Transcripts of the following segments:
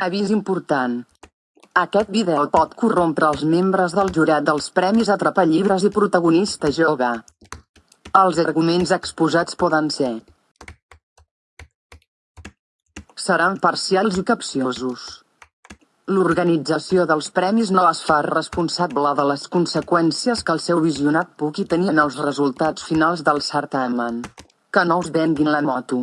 Avís important. Aquest vídeo pot corrompre els membres del jurat dels Premis Atrapallibres i Protagonista Jove. Els arguments exposats poden ser seran parcials i capciosos. L'organització dels premis no es fa responsable de les conseqüències que el seu visionat pugui tenir en els resultats finals del certamen. Que no us venguin la moto.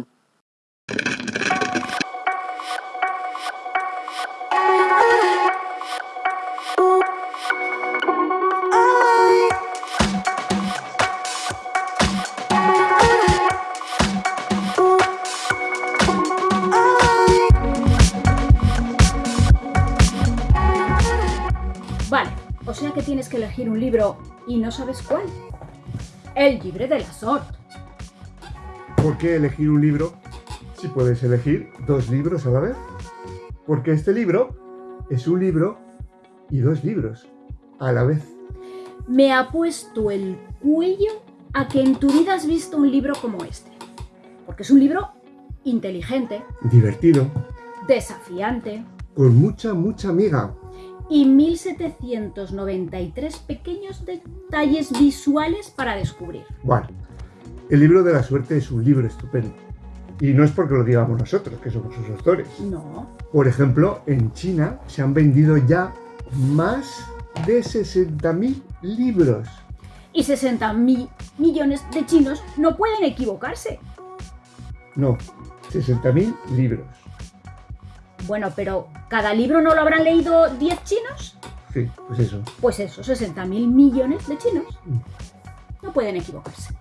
O sea que tienes que elegir un libro y no sabes cuál. El libre de la sort. ¿Por qué elegir un libro si puedes elegir dos libros a la vez? Porque este libro es un libro y dos libros a la vez. Me ha puesto el cuello a que en tu vida has visto un libro como este. Porque es un libro inteligente, Divertido, desafiante con mucha, mucha amiga. Y 1793 pequeños detalles visuales para descubrir. Bueno, el libro de la suerte es un libro estupendo. Y no es porque lo digamos nosotros, que somos sus autores. No, Por ejemplo, en China se han vendido ya más de 60.000 libros. y 60 mil millones de chinos no pueden equivocarse. No, 60.000 libros. Bueno, pero ¿cada libro no lo habrán leído 10 chinos? Sí, pues eso. Pues eso, 60.000 millones de chinos. Mm. No pueden equivocarse.